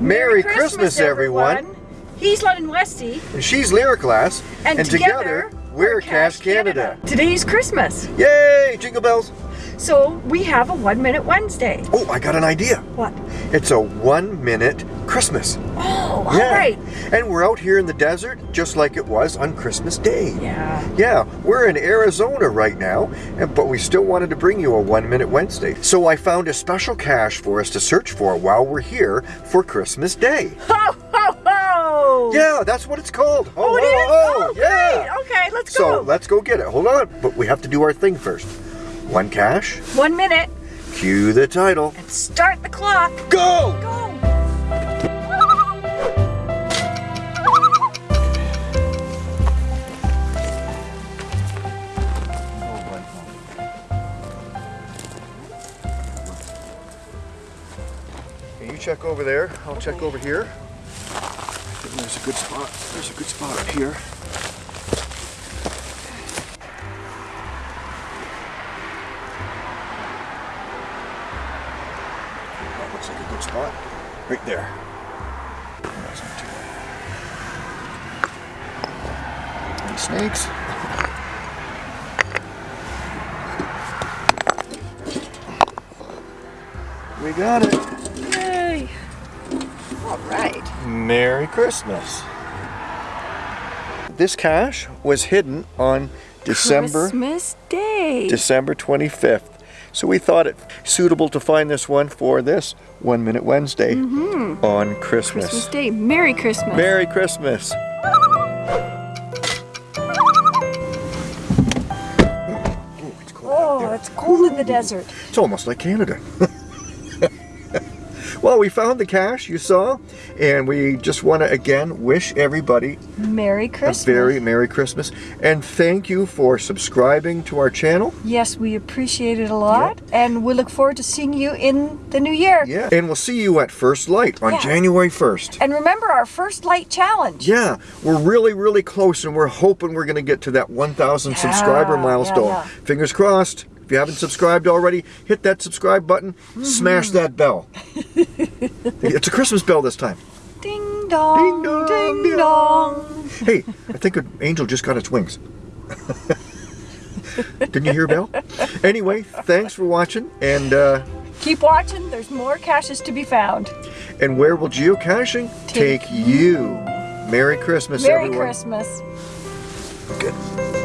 Merry Christmas, everyone. He's London Westy. And she's Lyric Glass. And together, we're we're Cash Cash Canada. Today's Christmas. Yay! Jingle bells. So we have a One Minute Wednesday. Oh, I got an idea. What? It's a one minute Christmas. Oh, all right. And we're out here in the desert just like it was on Christmas Day. Yeah. Yeah, we're in Arizona right now, but we still wanted to bring you a One Minute Wednesday. So I found a special cache for us to search for while we're here for Christmas Day. Ho, ho, ho! Yeah, that's what it's called. Oh, it is? ho, Oh, yeah. great. Okay, let's go. So let's go get it. Hold on, but we have to do our thing first. One cache. One minute cue the title. and start the clock. Go! Go. Okay, you check over there. I'll check over here. I think There's a good spot. There's a good spot up here. Good spot. Right there. That's not too bad. Any snakes? We got it. Yay. All right. Merry Christmas. This cache was hidden on December Christmas Day. December 25th. So we thought it suitable to find this one for this One Minute Wednesday mm-hmm. on Christmas. Christmas Day. Merry Christmas. Merry Christmas. Oh, it's cold out there. it's cold in the desert. It's almost like Canada. well, we found the cache, you saw, and we just want to again wish everybody Merry a Christmas. very Merry Christmas. And thank you for subscribing to our channel. Yes, we appreciate it a lot, and we look forward to seeing you in the new year. Yeah. And we'll see you at First Light on Yeah. January 1st. And remember our first light challenge. Yeah, we're really, really close, and we're hoping we're going to get to that 1,000 subscriber milestone. yeah, yeah. Fingers crossed. If you haven't subscribed already, hit that subscribe button, Mm-hmm. smash that bell. it's a Christmas bell this time. Ding dong. Ding dong, Ding ding dong. Hey, I think an angel just got its wings. Didn't you hear, Bell? Anyway, thanks for watching, and uh, Keep watching. There's more caches to be found. and where will geocaching Take take you? Merry Christmas, Merry everyone. Christmas. Good.